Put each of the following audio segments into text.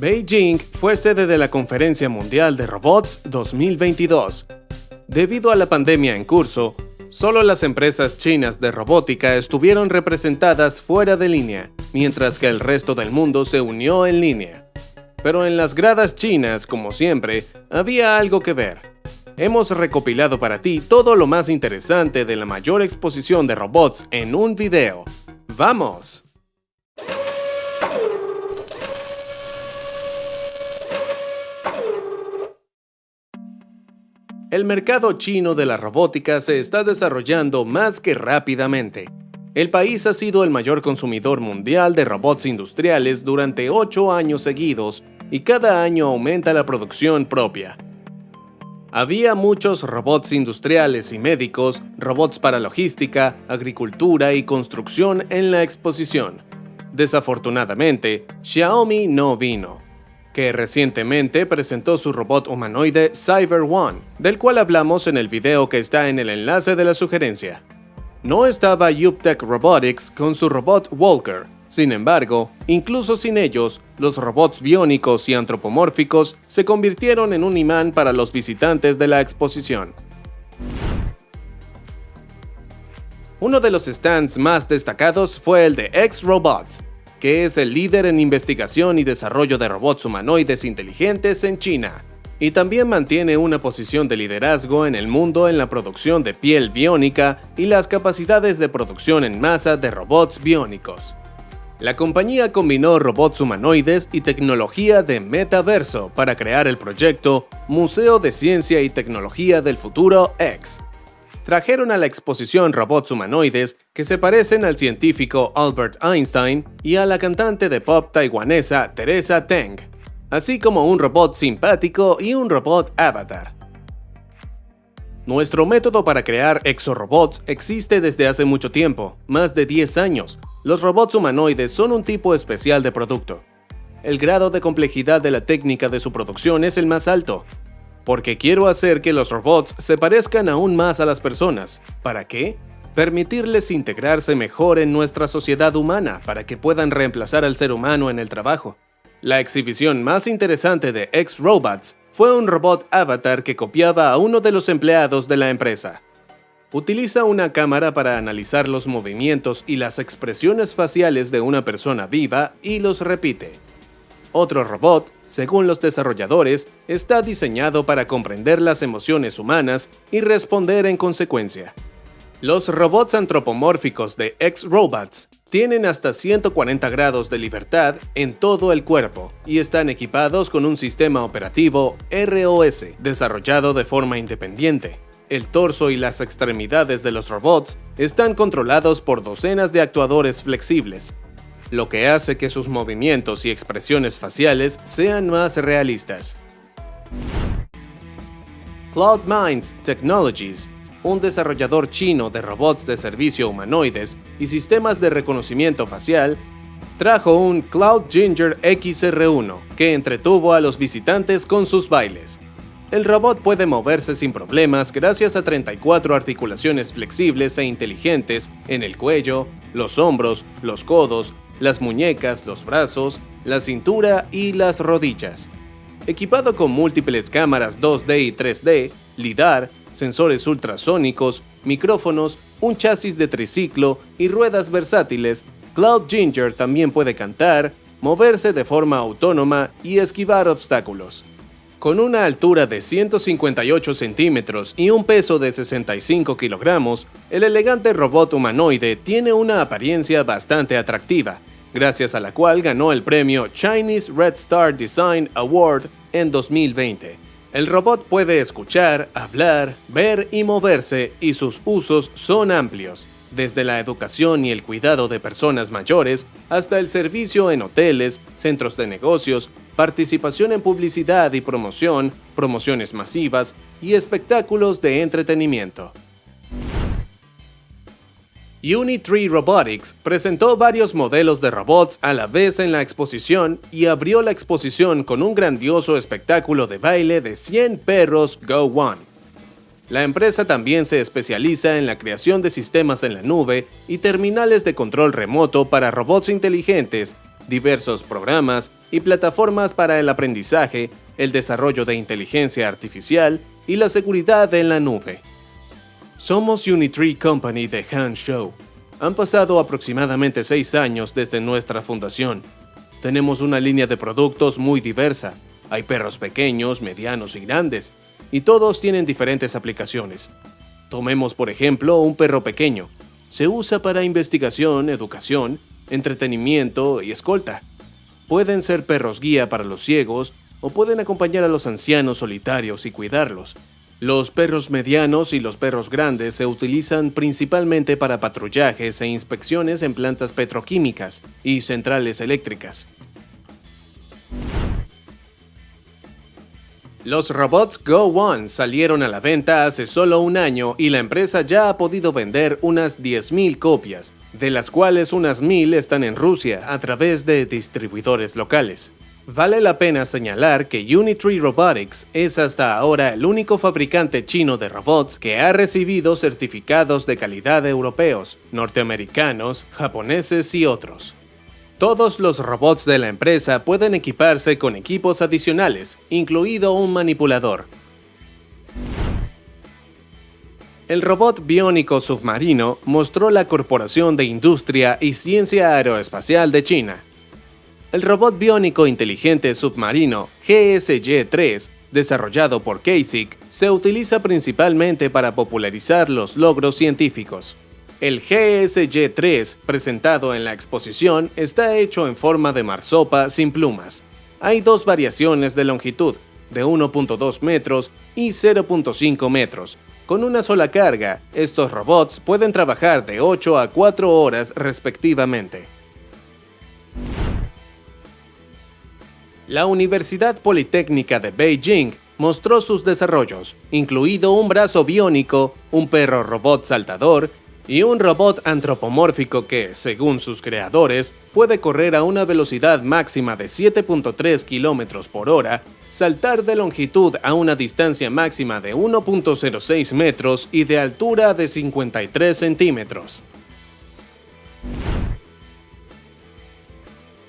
Beijing fue sede de la Conferencia Mundial de Robots 2022. Debido a la pandemia en curso, solo las empresas chinas de robótica estuvieron representadas fuera de línea, mientras que el resto del mundo se unió en línea. Pero en las gradas chinas, como siempre, había algo que ver. Hemos recopilado para ti todo lo más interesante de la mayor exposición de robots en un video. ¡Vamos! El mercado chino de la robótica se está desarrollando más que rápidamente. El país ha sido el mayor consumidor mundial de robots industriales durante 8 años seguidos y cada año aumenta la producción propia. Había muchos robots industriales y médicos, robots para logística, agricultura y construcción en la exposición. Desafortunadamente, Xiaomi no vino que recientemente presentó su robot humanoide Cyber One, del cual hablamos en el video que está en el enlace de la sugerencia. No estaba Yuptech Robotics con su robot Walker, sin embargo, incluso sin ellos, los robots biónicos y antropomórficos se convirtieron en un imán para los visitantes de la exposición. Uno de los stands más destacados fue el de X-Robots, que es el líder en investigación y desarrollo de robots humanoides inteligentes en China, y también mantiene una posición de liderazgo en el mundo en la producción de piel biónica y las capacidades de producción en masa de robots biónicos. La compañía combinó robots humanoides y tecnología de metaverso para crear el proyecto Museo de Ciencia y Tecnología del Futuro X, trajeron a la exposición robots humanoides que se parecen al científico Albert Einstein y a la cantante de pop taiwanesa Teresa Teng, así como un robot simpático y un robot avatar. Nuestro método para crear exorobots existe desde hace mucho tiempo, más de 10 años. Los robots humanoides son un tipo especial de producto. El grado de complejidad de la técnica de su producción es el más alto, porque quiero hacer que los robots se parezcan aún más a las personas. ¿Para qué? Permitirles integrarse mejor en nuestra sociedad humana para que puedan reemplazar al ser humano en el trabajo. La exhibición más interesante de X-Robots fue un robot avatar que copiaba a uno de los empleados de la empresa. Utiliza una cámara para analizar los movimientos y las expresiones faciales de una persona viva y los repite. Otro robot, según los desarrolladores, está diseñado para comprender las emociones humanas y responder en consecuencia. Los robots antropomórficos de X-Robots tienen hasta 140 grados de libertad en todo el cuerpo y están equipados con un sistema operativo ROS desarrollado de forma independiente. El torso y las extremidades de los robots están controlados por docenas de actuadores flexibles, lo que hace que sus movimientos y expresiones faciales sean más realistas. Cloud Minds Technologies, un desarrollador chino de robots de servicio humanoides y sistemas de reconocimiento facial, trajo un Cloud Ginger XR1 que entretuvo a los visitantes con sus bailes. El robot puede moverse sin problemas gracias a 34 articulaciones flexibles e inteligentes en el cuello, los hombros, los codos, las muñecas, los brazos, la cintura y las rodillas. Equipado con múltiples cámaras 2D y 3D, LIDAR, sensores ultrasónicos, micrófonos, un chasis de triciclo y ruedas versátiles, Cloud Ginger también puede cantar, moverse de forma autónoma y esquivar obstáculos. Con una altura de 158 centímetros y un peso de 65 kilogramos, el elegante robot humanoide tiene una apariencia bastante atractiva, gracias a la cual ganó el premio Chinese Red Star Design Award en 2020. El robot puede escuchar, hablar, ver y moverse y sus usos son amplios, desde la educación y el cuidado de personas mayores hasta el servicio en hoteles, centros de negocios, participación en publicidad y promoción, promociones masivas y espectáculos de entretenimiento. Unitree Robotics presentó varios modelos de robots a la vez en la exposición y abrió la exposición con un grandioso espectáculo de baile de 100 perros Go One. La empresa también se especializa en la creación de sistemas en la nube y terminales de control remoto para robots inteligentes, diversos programas, y plataformas para el aprendizaje, el desarrollo de inteligencia artificial y la seguridad en la nube. Somos Unitree Company de Han Show. Han pasado aproximadamente seis años desde nuestra fundación. Tenemos una línea de productos muy diversa. Hay perros pequeños, medianos y grandes, y todos tienen diferentes aplicaciones. Tomemos por ejemplo un perro pequeño. Se usa para investigación, educación, entretenimiento y escolta. Pueden ser perros guía para los ciegos o pueden acompañar a los ancianos solitarios y cuidarlos. Los perros medianos y los perros grandes se utilizan principalmente para patrullajes e inspecciones en plantas petroquímicas y centrales eléctricas. Los robots Go One salieron a la venta hace solo un año y la empresa ya ha podido vender unas 10.000 copias, de las cuales unas 1.000 están en Rusia a través de distribuidores locales. Vale la pena señalar que Unitree Robotics es hasta ahora el único fabricante chino de robots que ha recibido certificados de calidad europeos, norteamericanos, japoneses y otros. Todos los robots de la empresa pueden equiparse con equipos adicionales, incluido un manipulador. El robot biónico submarino mostró la Corporación de Industria y Ciencia Aeroespacial de China, el robot biónico inteligente submarino GSY-3, desarrollado por KASIC, se utiliza principalmente para popularizar los logros científicos. El GSY-3, presentado en la exposición, está hecho en forma de marsopa sin plumas. Hay dos variaciones de longitud, de 1.2 metros y 0.5 metros. Con una sola carga, estos robots pueden trabajar de 8 a 4 horas respectivamente. La Universidad Politécnica de Beijing mostró sus desarrollos, incluido un brazo biónico, un perro robot saltador y un robot antropomórfico que, según sus creadores, puede correr a una velocidad máxima de 7.3 km por hora, saltar de longitud a una distancia máxima de 1.06 metros y de altura de 53 centímetros.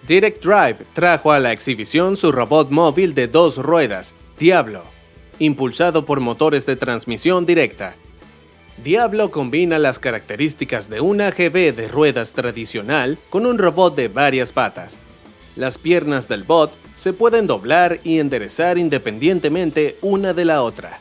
Direct Drive trajo a la exhibición su robot móvil de dos ruedas, Diablo, impulsado por motores de transmisión directa. Diablo combina las características de un AGV de ruedas tradicional con un robot de varias patas. Las piernas del bot se pueden doblar y enderezar independientemente una de la otra.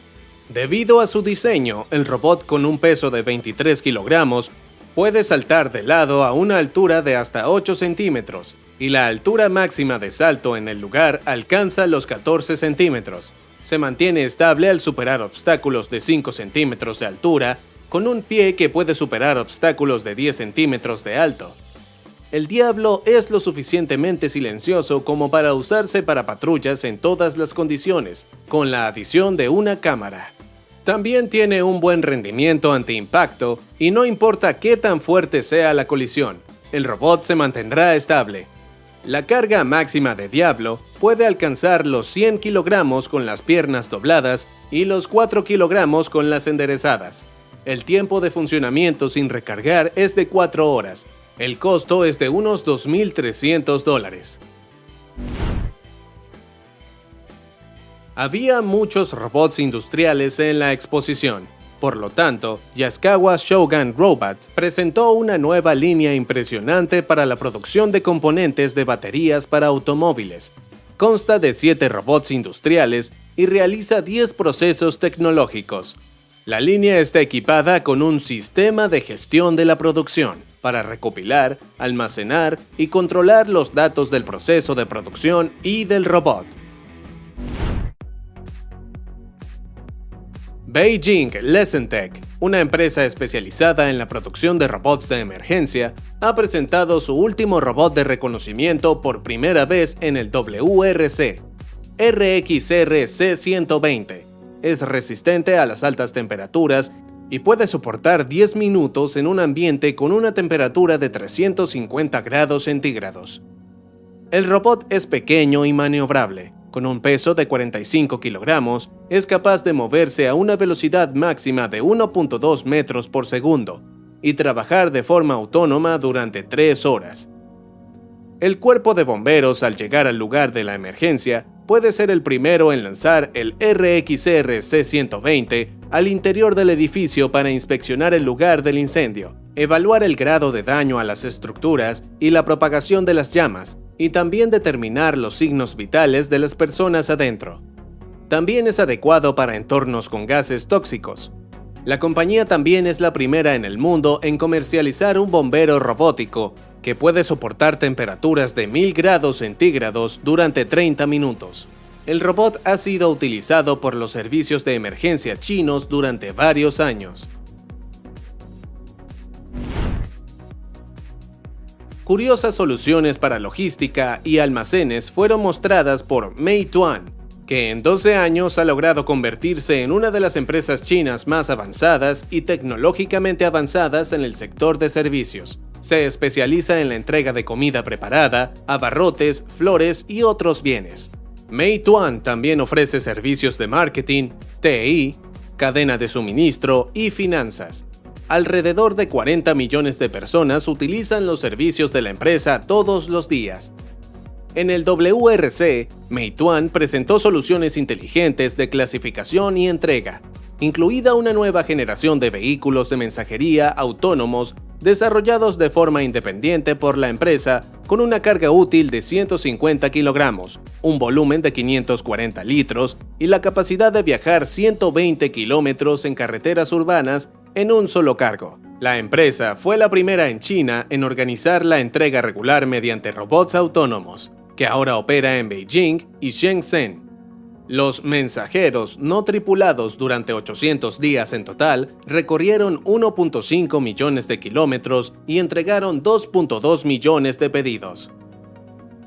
Debido a su diseño, el robot con un peso de 23 kilogramos puede saltar de lado a una altura de hasta 8 centímetros y la altura máxima de salto en el lugar alcanza los 14 centímetros. Se mantiene estable al superar obstáculos de 5 centímetros de altura, con un pie que puede superar obstáculos de 10 centímetros de alto. El Diablo es lo suficientemente silencioso como para usarse para patrullas en todas las condiciones, con la adición de una cámara. También tiene un buen rendimiento ante impacto y no importa qué tan fuerte sea la colisión, el robot se mantendrá estable. La carga máxima de Diablo puede alcanzar los 100 kilogramos con las piernas dobladas y los 4 kilogramos con las enderezadas. El tiempo de funcionamiento sin recargar es de 4 horas. El costo es de unos 2.300 dólares. Había muchos robots industriales en la exposición, por lo tanto, Yaskawa Shogun Robot presentó una nueva línea impresionante para la producción de componentes de baterías para automóviles. Consta de 7 robots industriales y realiza 10 procesos tecnológicos. La línea está equipada con un sistema de gestión de la producción para recopilar, almacenar y controlar los datos del proceso de producción y del robot. Beijing Lessentech, una empresa especializada en la producción de robots de emergencia, ha presentado su último robot de reconocimiento por primera vez en el WRC, RXR-C120. Es resistente a las altas temperaturas y puede soportar 10 minutos en un ambiente con una temperatura de 350 grados centígrados. El robot es pequeño y maniobrable, con un peso de 45 kilogramos, es capaz de moverse a una velocidad máxima de 1.2 metros por segundo y trabajar de forma autónoma durante 3 horas. El cuerpo de bomberos al llegar al lugar de la emergencia puede ser el primero en lanzar el RXR C-120 al interior del edificio para inspeccionar el lugar del incendio, evaluar el grado de daño a las estructuras y la propagación de las llamas, y también determinar los signos vitales de las personas adentro. También es adecuado para entornos con gases tóxicos. La compañía también es la primera en el mundo en comercializar un bombero robótico que puede soportar temperaturas de 1000 grados centígrados durante 30 minutos. El robot ha sido utilizado por los servicios de emergencia chinos durante varios años. Curiosas soluciones para logística y almacenes fueron mostradas por Meituan, que en 12 años ha logrado convertirse en una de las empresas chinas más avanzadas y tecnológicamente avanzadas en el sector de servicios. Se especializa en la entrega de comida preparada, abarrotes, flores y otros bienes. Meituan también ofrece servicios de marketing, TI, cadena de suministro y finanzas. Alrededor de 40 millones de personas utilizan los servicios de la empresa todos los días. En el WRC, Meituan presentó soluciones inteligentes de clasificación y entrega, incluida una nueva generación de vehículos de mensajería autónomos desarrollados de forma independiente por la empresa con una carga útil de 150 kilogramos, un volumen de 540 litros y la capacidad de viajar 120 kilómetros en carreteras urbanas en un solo cargo. La empresa fue la primera en China en organizar la entrega regular mediante robots autónomos, que ahora opera en Beijing y Shenzhen. Los mensajeros no tripulados durante 800 días en total recorrieron 1.5 millones de kilómetros y entregaron 2.2 millones de pedidos.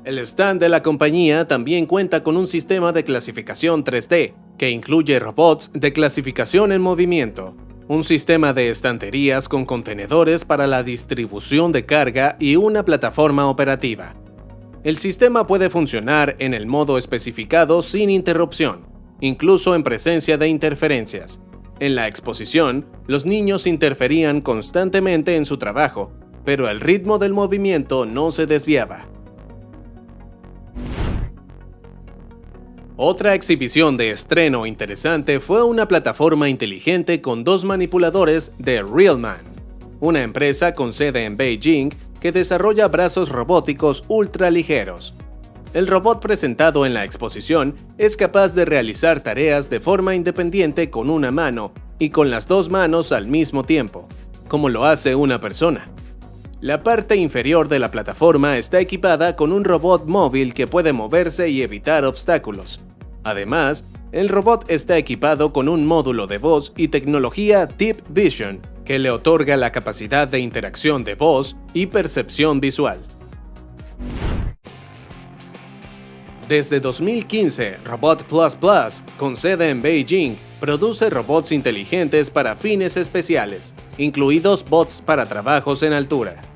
El stand de la compañía también cuenta con un sistema de clasificación 3D, que incluye robots de clasificación en movimiento, un sistema de estanterías con contenedores para la distribución de carga y una plataforma operativa. El sistema puede funcionar en el modo especificado sin interrupción, incluso en presencia de interferencias. En la exposición, los niños interferían constantemente en su trabajo, pero el ritmo del movimiento no se desviaba. Otra exhibición de estreno interesante fue una plataforma inteligente con dos manipuladores de Realman, una empresa con sede en Beijing que desarrolla brazos robóticos ultra ligeros. El robot presentado en la exposición es capaz de realizar tareas de forma independiente con una mano y con las dos manos al mismo tiempo, como lo hace una persona. La parte inferior de la plataforma está equipada con un robot móvil que puede moverse y evitar obstáculos. Además, el robot está equipado con un módulo de voz y tecnología Deep Vision, que le otorga la capacidad de interacción de voz y percepción visual. Desde 2015, Robot Plus Plus, con sede en Beijing, produce robots inteligentes para fines especiales, incluidos bots para trabajos en altura.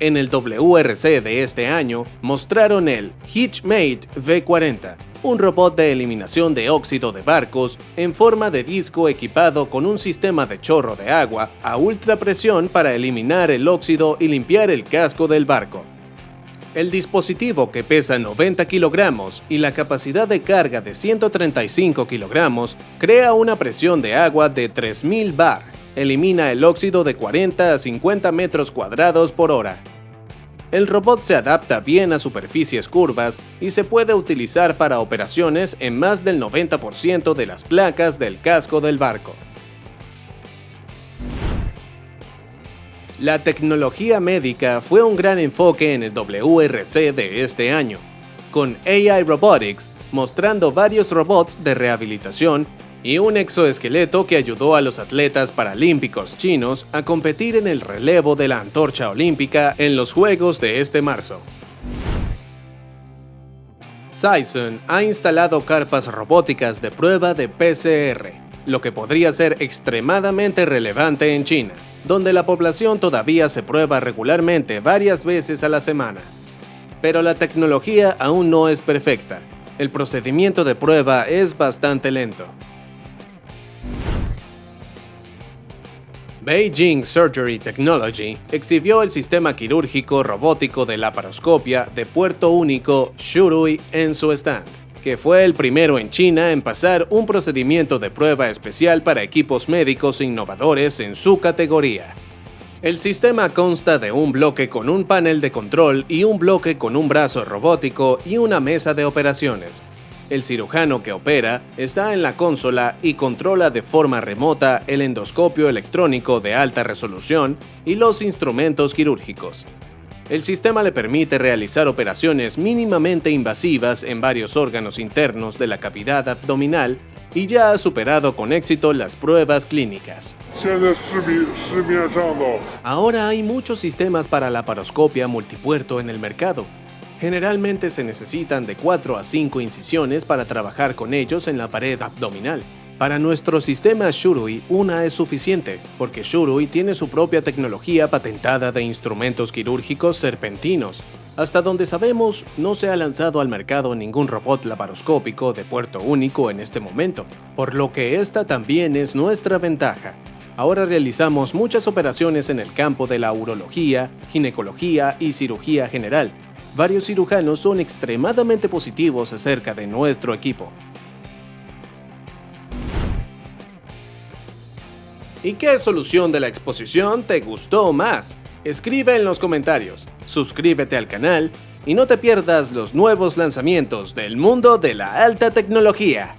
En el WRC de este año, mostraron el Hitchmate V40, un robot de eliminación de óxido de barcos en forma de disco equipado con un sistema de chorro de agua a ultra presión para eliminar el óxido y limpiar el casco del barco. El dispositivo que pesa 90 kilogramos y la capacidad de carga de 135 kilogramos crea una presión de agua de 3000 bar, elimina el óxido de 40 a 50 metros cuadrados por hora el robot se adapta bien a superficies curvas y se puede utilizar para operaciones en más del 90% de las placas del casco del barco. La tecnología médica fue un gran enfoque en el WRC de este año, con AI Robotics mostrando varios robots de rehabilitación y un exoesqueleto que ayudó a los atletas paralímpicos chinos a competir en el relevo de la antorcha olímpica en los Juegos de este marzo. Sison ha instalado carpas robóticas de prueba de PCR, lo que podría ser extremadamente relevante en China, donde la población todavía se prueba regularmente varias veces a la semana. Pero la tecnología aún no es perfecta. El procedimiento de prueba es bastante lento. Beijing Surgery Technology exhibió el sistema quirúrgico robótico de laparoscopia de puerto único Shurui en su stand, que fue el primero en China en pasar un procedimiento de prueba especial para equipos médicos innovadores en su categoría. El sistema consta de un bloque con un panel de control y un bloque con un brazo robótico y una mesa de operaciones, el cirujano que opera está en la consola y controla de forma remota el endoscopio electrónico de alta resolución y los instrumentos quirúrgicos. El sistema le permite realizar operaciones mínimamente invasivas en varios órganos internos de la cavidad abdominal y ya ha superado con éxito las pruebas clínicas. Ahora hay muchos sistemas para la paroscopia multipuerto en el mercado, Generalmente se necesitan de 4 a 5 incisiones para trabajar con ellos en la pared abdominal. Para nuestro sistema Shurui, una es suficiente, porque Shurui tiene su propia tecnología patentada de instrumentos quirúrgicos serpentinos. Hasta donde sabemos, no se ha lanzado al mercado ningún robot laparoscópico de puerto único en este momento, por lo que esta también es nuestra ventaja. Ahora realizamos muchas operaciones en el campo de la urología, ginecología y cirugía general, varios cirujanos son extremadamente positivos acerca de nuestro equipo. ¿Y qué solución de la exposición te gustó más? Escribe en los comentarios, suscríbete al canal y no te pierdas los nuevos lanzamientos del mundo de la alta tecnología.